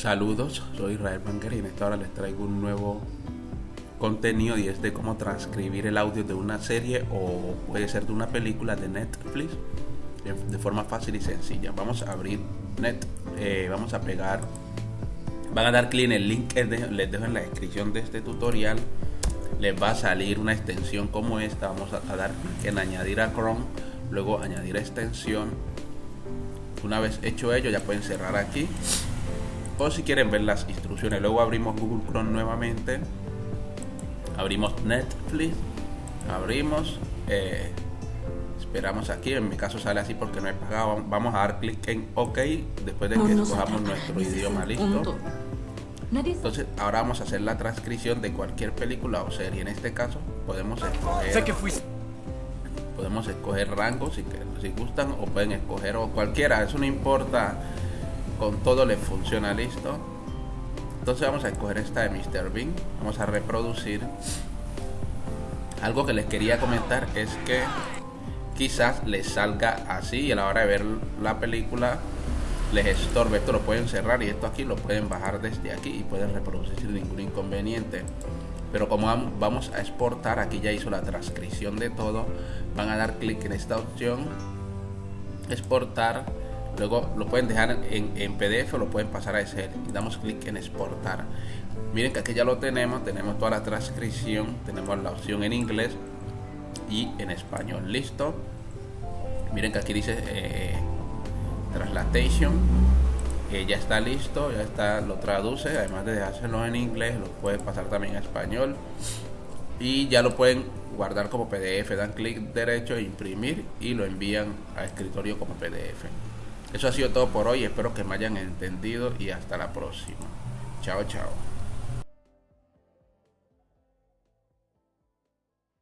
Saludos, soy Israel Banguer y en esta hora les traigo un nuevo contenido y es de cómo transcribir el audio de una serie o puede ser de una película de Netflix de, forma fácil y sencilla. Vamos a abrir Net, eh, vamos a pegar, van a dar clic en el link que les dejo en la descripción de este tutorial. Les va a salir una extensión como esta. Vamos a, dar clic en añadir a Chrome, luego añadir extensión. Una vez hecho ello, ya pueden cerrar aquí o si quieren ver las instrucciones. Luego abrimos Google Chrome nuevamente, abrimos Netflix, abrimos, eh, esperamos aquí, en mi caso sale así porque no he pagado, vamos a dar clic en OK después de que escojamos nuestro idioma listo. Entonces ahora vamos a hacer la transcripción de cualquier película o serie. En este caso podemos escoger, podemos escoger rangos si, si gustan o pueden escoger o cualquiera, eso no importa con todo le funciona listo. Entonces vamos a escoger esta de Mr. Bean. Vamos a reproducir. Algo que les quería comentar es que quizás les salga así y a la hora de ver la película les estorbe. Esto lo pueden cerrar y esto aquí lo pueden bajar desde aquí y pueden reproducir sin ningún inconveniente. Pero como vamos a exportar aquí ya hizo la transcripción de todo van a dar clic en esta opción exportar luego lo pueden dejar en, PDF o lo pueden pasar a Excel damos clic en exportar. Miren que aquí ya lo tenemos. Tenemos toda la transcripción. Tenemos la opción en inglés y en español. Listo. Miren que aquí dice eh, translation. Ya está listo. Ya está lo traduce. Además de hacerlo en inglés lo puede pasar también a español. Y ya lo pueden guardar como pdf dan clic derecho imprimir y lo envían a escritorio como pdf eso ha sido todo por hoy, espero que me hayan entendido y hasta la próxima. Chao, chao.